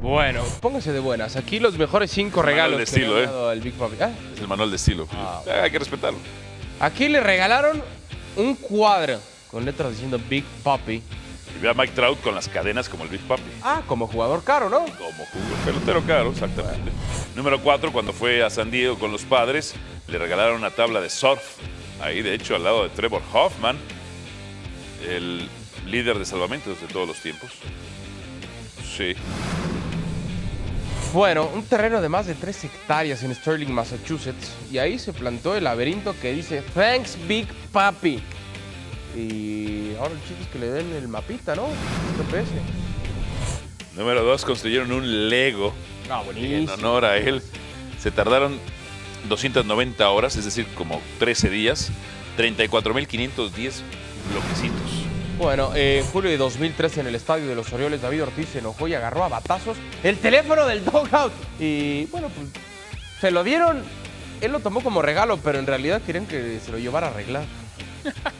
Bueno, póngase de buenas. Aquí los mejores cinco regalos de que le estilo, han ¿eh? dado al Big Papi. Ah, Es el manual de estilo. Ah, Ah, hay que respetarlo. Aquí le regalaron un cuadro con letras diciendo Big Papi. Y ve a Mike Trout con las cadenas como el Big Papi. Ah, como jugador caro, ¿no? Como jugó pelotero caro, exactamente. Número 4, cuando fue a San Diego con los padres, le regalaron una tabla de surf. Ahí, de hecho, al lado de Trevor Hoffman, el líder de salvamentos de todos los tiempos. Sí. Bueno, un terreno de más de 3 hectáreas en Sterling, Massachusetts. Y ahí se plantó el laberinto que dice Thanks Big Papi. Y ahora el chiste es que le den el mapita, ¿no? GPS. Número 2, construyeron un Lego Ah, en honor a él. Se tardaron 290 horas, es decir, como 13 días. 34.510 bloquecitos. Bueno, en julio de 2013 en el estadio de los Orioles, David Ortiz se enojó y agarró a batazos el teléfono del dogout. Y bueno, pues se lo dieron. Él lo tomó como regalo, pero en realidad querían que se lo llevara a arreglar.